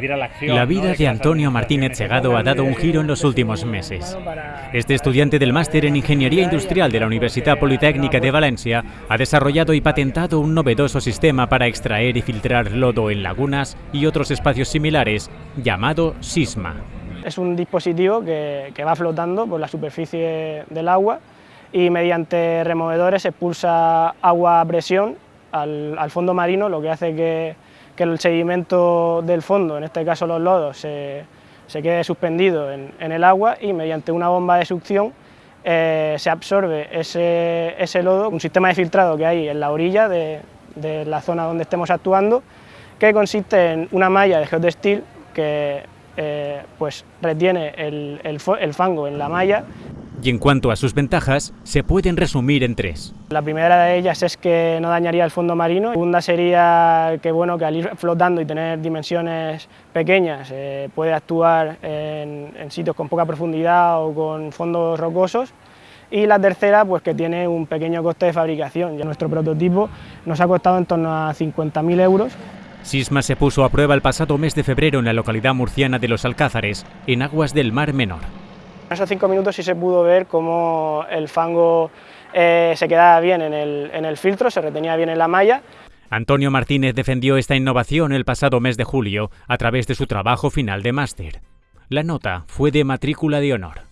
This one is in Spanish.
La vida de Antonio Martínez Segado ha dado un giro en los últimos meses. Este estudiante del máster en Ingeniería Industrial de la Universidad Politécnica de Valencia ha desarrollado y patentado un novedoso sistema para extraer y filtrar lodo en lagunas y otros espacios similares, llamado SISMA. Es un dispositivo que, va flotando por la superficie del agua y mediante removedores expulsa agua a presión al, al fondo marino, lo que hace que que el sedimento del fondo, en este caso los lodos, se, quede suspendido en, el agua y mediante una bomba de succión eh, se absorbe ese, ese, lodo, un sistema de filtrado que hay en la orilla de, la zona donde estemos actuando, que consiste en una malla de geotextil que eh, pues retiene el, el fango en la malla y en cuanto a sus ventajas, se pueden resumir en tres. La primera de ellas es que no dañaría el fondo marino. La segunda sería que, bueno, que al ir flotando y tener dimensiones pequeñas eh, puede actuar en, sitios con poca profundidad o con fondos rocosos. Y la tercera, pues que tiene un pequeño coste de fabricación. Ya nuestro prototipo nos ha costado en torno a 50.000 euros. Sisma se puso a prueba el pasado mes de febrero en la localidad murciana de Los Alcázares, en aguas del Mar Menor. En esos cinco minutos sí se pudo ver cómo el fango eh, se quedaba bien en el, en el filtro, se retenía bien en la malla. Antonio Martínez defendió esta innovación el pasado mes de julio a través de su trabajo final de máster. La nota fue de matrícula de honor.